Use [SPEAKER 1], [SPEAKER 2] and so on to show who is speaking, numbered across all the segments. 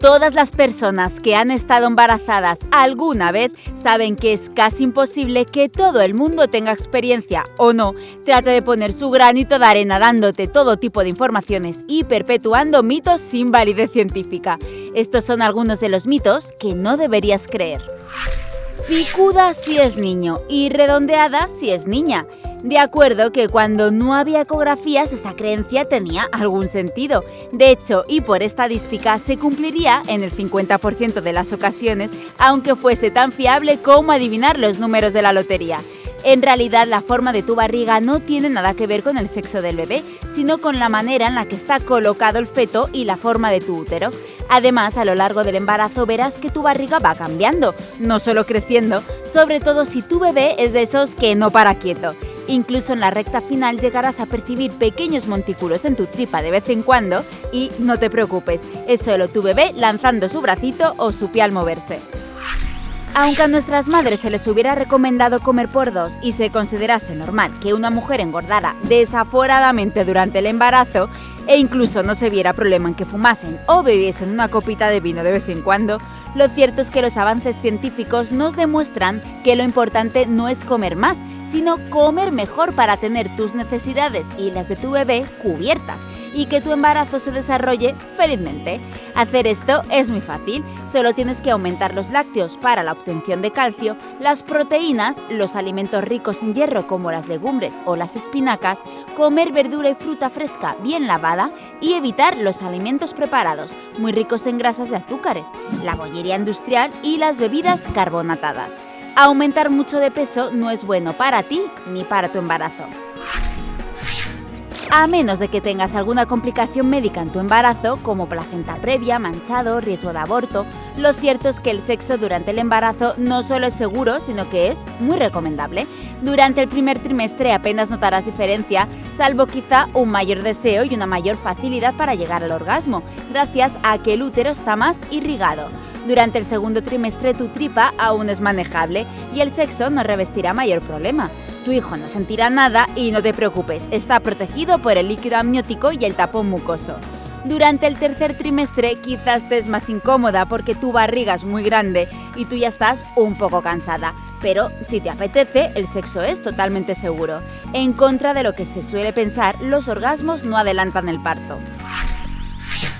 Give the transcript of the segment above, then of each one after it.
[SPEAKER 1] Todas las personas que han estado embarazadas alguna vez saben que es casi imposible que todo el mundo tenga experiencia o no. Trate de poner su granito de arena dándote todo tipo de informaciones y perpetuando mitos sin validez científica. Estos son algunos de los mitos que no deberías creer. Picuda si es niño y redondeada si es niña. De acuerdo que cuando no había ecografías esta creencia tenía algún sentido. De hecho, y por estadística, se cumpliría en el 50% de las ocasiones, aunque fuese tan fiable como adivinar los números de la lotería. En realidad, la forma de tu barriga no tiene nada que ver con el sexo del bebé, sino con la manera en la que está colocado el feto y la forma de tu útero. Además, a lo largo del embarazo verás que tu barriga va cambiando, no solo creciendo, sobre todo si tu bebé es de esos que no para quieto. Incluso en la recta final llegarás a percibir pequeños montículos en tu tripa de vez en cuando y no te preocupes, es solo tu bebé lanzando su bracito o su pie al moverse. Aunque a nuestras madres se les hubiera recomendado comer por dos y se considerase normal que una mujer engordara desaforadamente durante el embarazo, e incluso no se viera problema en que fumasen o bebiesen una copita de vino de vez en cuando, lo cierto es que los avances científicos nos demuestran que lo importante no es comer más, sino comer mejor para tener tus necesidades y las de tu bebé cubiertas y que tu embarazo se desarrolle felizmente. Hacer esto es muy fácil, solo tienes que aumentar los lácteos para la obtención de calcio, las proteínas, los alimentos ricos en hierro como las legumbres o las espinacas, comer verdura y fruta fresca bien lavada y evitar los alimentos preparados, muy ricos en grasas y azúcares, la bollería industrial y las bebidas carbonatadas. Aumentar mucho de peso no es bueno para ti ni para tu embarazo. A menos de que tengas alguna complicación médica en tu embarazo, como placenta previa, manchado, riesgo de aborto, lo cierto es que el sexo durante el embarazo no solo es seguro, sino que es muy recomendable. Durante el primer trimestre apenas notarás diferencia, salvo quizá un mayor deseo y una mayor facilidad para llegar al orgasmo, gracias a que el útero está más irrigado. Durante el segundo trimestre tu tripa aún es manejable y el sexo no revestirá mayor problema. Tu hijo no sentirá nada y no te preocupes, está protegido por el líquido amniótico y el tapón mucoso. Durante el tercer trimestre quizás estés más incómoda porque tu barriga es muy grande y tú ya estás un poco cansada, pero si te apetece, el sexo es totalmente seguro. En contra de lo que se suele pensar, los orgasmos no adelantan el parto.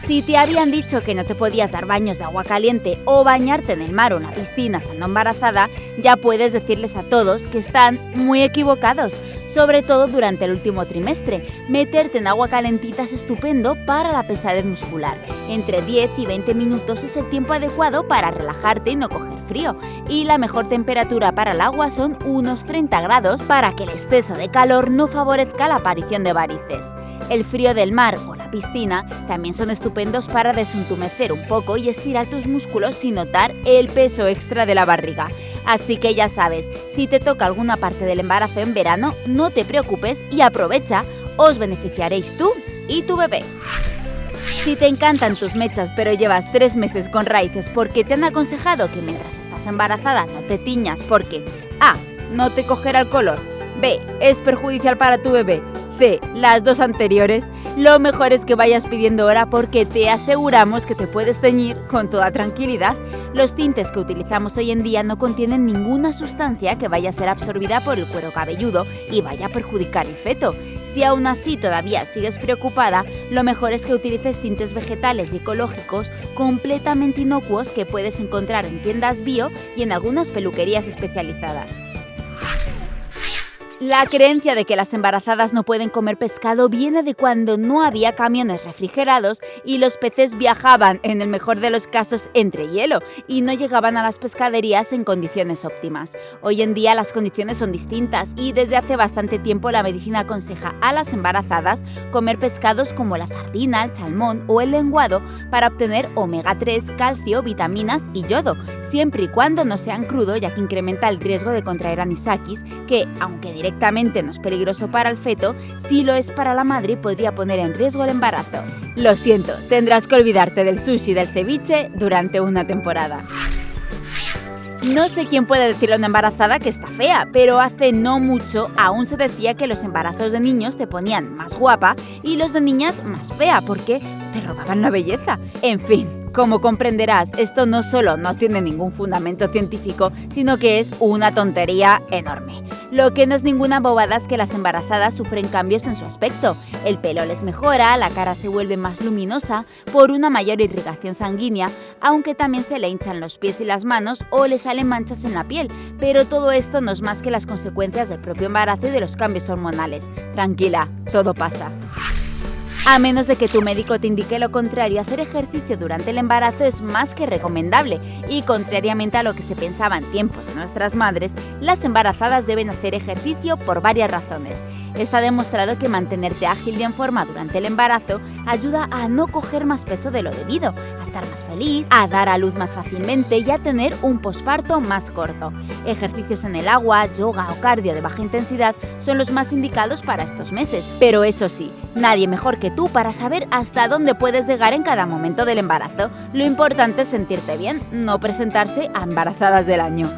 [SPEAKER 1] Si te habían dicho que no te podías dar baños de agua caliente o bañarte en el mar o en la piscina estando embarazada, ya puedes decirles a todos que están muy equivocados, sobre todo durante el último trimestre. Meterte en agua calentita es estupendo para la pesadez muscular. Entre 10 y 20 minutos es el tiempo adecuado para relajarte y no coger frío. Y la mejor temperatura para el agua son unos 30 grados para que el exceso de calor no favorezca la aparición de varices. El frío del mar o la piscina también son estupendos para desuntumecer un poco y estirar tus músculos sin notar el peso extra de la barriga. Así que ya sabes, si te toca alguna parte del embarazo en verano, no te preocupes y aprovecha, os beneficiaréis tú y tu bebé. Si te encantan tus mechas pero llevas tres meses con raíces porque te han aconsejado que mientras estás embarazada no te tiñas porque A. No te cogerá el color. B. Es perjudicial para tu bebé las dos anteriores, lo mejor es que vayas pidiendo hora porque te aseguramos que te puedes teñir con toda tranquilidad. Los tintes que utilizamos hoy en día no contienen ninguna sustancia que vaya a ser absorbida por el cuero cabelludo y vaya a perjudicar el feto. Si aún así todavía sigues preocupada, lo mejor es que utilices tintes vegetales y ecológicos completamente inocuos que puedes encontrar en tiendas bio y en algunas peluquerías especializadas. La creencia de que las embarazadas no pueden comer pescado viene de cuando no había camiones refrigerados y los peces viajaban, en el mejor de los casos, entre hielo y no llegaban a las pescaderías en condiciones óptimas. Hoy en día las condiciones son distintas y desde hace bastante tiempo la medicina aconseja a las embarazadas comer pescados como la sardina, el salmón o el lenguado para obtener omega 3, calcio, vitaminas y yodo, siempre y cuando no sean crudo ya que incrementa el riesgo de contraer anisakis que, aunque directamente directamente no es peligroso para el feto, si lo es para la madre podría poner en riesgo el embarazo. Lo siento, tendrás que olvidarte del sushi y del ceviche durante una temporada. No sé quién puede decirle a una embarazada que está fea, pero hace no mucho aún se decía que los embarazos de niños te ponían más guapa y los de niñas más fea porque te robaban la belleza. En fin, Como comprenderás, esto no solo no tiene ningún fundamento científico, sino que es una tontería enorme. Lo que no es ninguna bobada es que las embarazadas sufren cambios en su aspecto. El pelo les mejora, la cara se vuelve más luminosa por una mayor irrigación sanguínea, aunque también se le hinchan los pies y las manos o le salen manchas en la piel. Pero todo esto no es más que las consecuencias del propio embarazo y de los cambios hormonales. Tranquila, todo pasa. A menos de que tu médico te indique lo contrario, hacer ejercicio durante el embarazo es más que recomendable y contrariamente a lo que se pensaba en tiempos de nuestras madres, las embarazadas deben hacer ejercicio por varias razones. Está demostrado que mantenerte ágil y en forma durante el embarazo ayuda a no coger más peso de lo debido, a estar más feliz, a dar a luz más fácilmente y a tener un posparto más corto. Ejercicios en el agua, yoga o cardio de baja intensidad son los más indicados para estos meses, pero eso sí, nadie mejor que tú para saber hasta dónde puedes llegar en cada momento del embarazo. Lo importante es sentirte bien, no presentarse a embarazadas del año.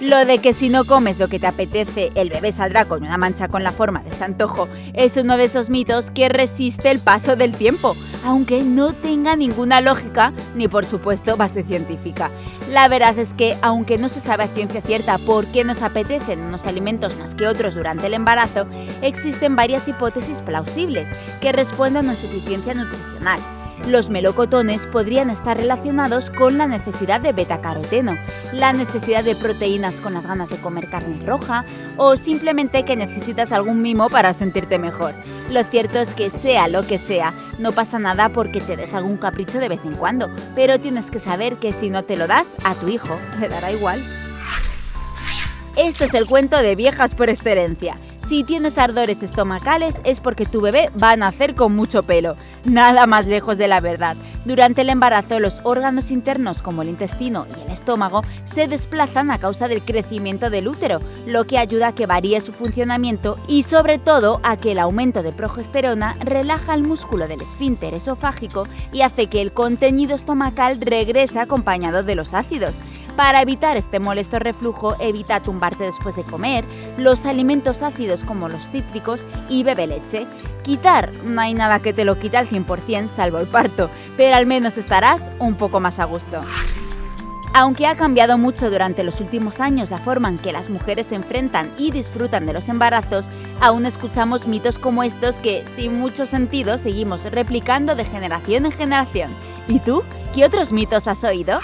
[SPEAKER 1] Lo de que si no comes lo que te apetece, el bebé saldrá con una mancha con la forma de ese antojo es uno de esos mitos que resiste el paso del tiempo, aunque no tenga ninguna lógica ni por supuesto base científica. La verdad es que, aunque no se sabe a ciencia cierta por qué nos apetecen unos alimentos más que otros durante el embarazo, existen varias hipótesis plausibles que responden a insuficiencia nutricional. Los melocotones podrían estar relacionados con la necesidad de betacaroteno, la necesidad de proteínas con las ganas de comer carne roja o simplemente que necesitas algún mimo para sentirte mejor. Lo cierto es que sea lo que sea, no pasa nada porque te des algún capricho de vez en cuando, pero tienes que saber que si no te lo das, a tu hijo le dará igual. Este es el cuento de viejas por excelencia. Si tienes ardores estomacales es porque tu bebé va a nacer con mucho pelo. Nada más lejos de la verdad. Durante el embarazo los órganos internos como el intestino y el estómago se desplazan a causa del crecimiento del útero, lo que ayuda a que varíe su funcionamiento y sobre todo a que el aumento de progesterona relaja el músculo del esfínter esofágico y hace que el contenido estomacal regrese acompañado de los ácidos. Para evitar este molesto reflujo, evita tumbarte después de comer, los alimentos ácidos como los cítricos y bebe leche. Quitar, no hay nada que te lo quite al 100% salvo el parto, pero al menos estarás un poco más a gusto. Aunque ha cambiado mucho durante los últimos años la forma en que las mujeres se enfrentan y disfrutan de los embarazos, aún escuchamos mitos como estos que, sin mucho sentido, seguimos replicando de generación en generación. ¿Y tú? ¿Qué otros mitos has oído?